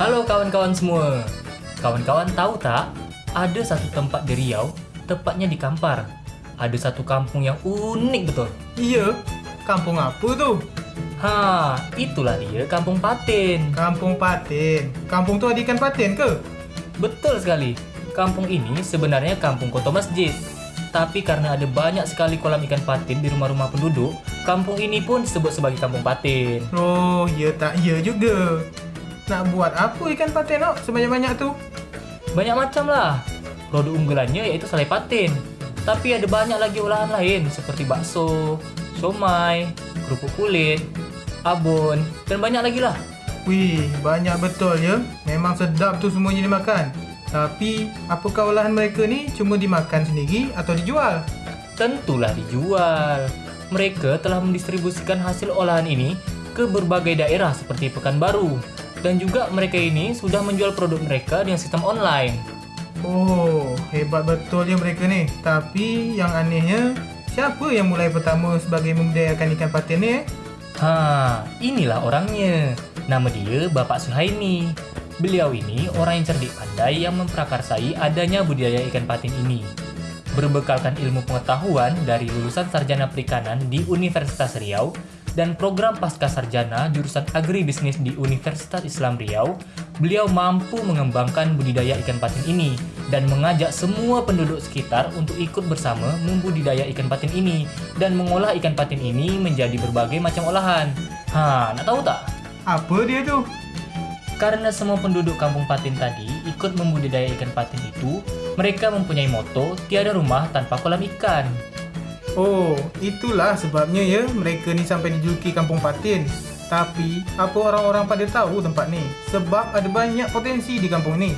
Halo kawan-kawan semua. Kawan-kawan tahu tak? Ada satu tempat di Riau, tepatnya di Kampar. Ada satu kampung yang unik betul. Iya, kampung apa tu? Ha, itulah dia Kampung Patin. Kampung Patin. Kampung tu ada ikan patin ke? Betul sekali. Kampung ini sebenarnya kampung kota masjid. Tapi karena ada banyak sekali kolam ikan patin di rumah-rumah penduduk, kampung ini pun disebut sebagai Kampung Patin. Oh, ya tak ya juga. Nak buat apa ikan patin nak sebanyak-banyak tu? Banyak macam lah. Produk unggulannya yaitu selai patin. Tapi ada banyak lagi olahan lain seperti bakso, somai, kerupuk kulit, abon, dan banyak lagi lah. Wih, banyak betul ya. Memang sedap tu semuanya dimakan. Tapi, apakah olahan mereka ni cuma dimakan sendiri atau dijual? Tentulah dijual. Mereka telah mendistribusikan hasil olahan ini ke berbagai daerah seperti Pekanbaru. Dan juga mereka ini sudah menjual produk mereka dengan sistem online. Oh, hebat betul ya mereka ni. Tapi yang anehnya, siapa yang mulai pertama sebagai membudidayakan ikan patin ni eh? Ha, inilah orangnya. Nama dia Bapak Suhaimi. Beliau ini orang yang cerdik pandai yang memprakarsai adanya budidaya ikan patin ini. Berbekalkan ilmu pengetahuan dari lulusan sarjana perikanan di Universitas Riau dan program pasca sarjana jurusan agribisnis di Universitas Islam Riau, beliau mampu mengembangkan budidaya ikan patin ini dan mengajak semua penduduk sekitar untuk ikut bersama membudidaya ikan patin ini dan mengolah ikan patin ini menjadi berbagai macam olahan. Ha, nak tahu tak? Apa dia tu? Karena semua penduduk kampung Patin tadi ikut membudidaya ikan patin itu, mereka mempunyai moto tiada rumah tanpa kolam ikan. Oh, itulah sebabnya ya mereka ni sampai dijuluki kampung patin. Tapi, apa orang-orang pada tahu tempat ni? Sebab ada banyak potensi di kampung ni.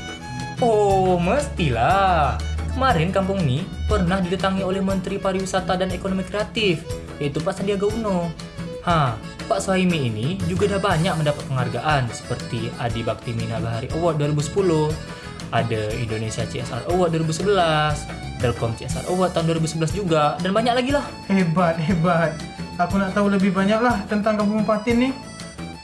Oh, mestilah. Kemarin kampung ni pernah didatangi oleh Menteri Pariwisata dan Ekonomi Kreatif, yaitu Pak Sandiaga Uno. Ha, Pak Sohaimi ini juga dah banyak mendapat penghargaan seperti Adi Bakti Mina Bahari Award 2010, ada Indonesia CSR Award 2011, Telkom CSR Award tahun 2011 juga, dan banyak lagi lah. Hebat, hebat. Aku nak tahu lebih banyak lah tentang kampung patin ni.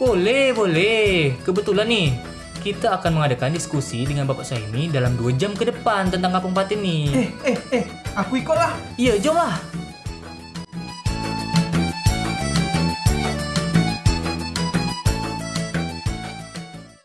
Boleh, boleh. Kebetulan nih, kita akan mengadakan diskusi dengan Bapak Sohaimi dalam 2 jam ke depan tentang Kampung Patin nih. Eh, eh, eh, aku ikutlah. Iya, jom lah.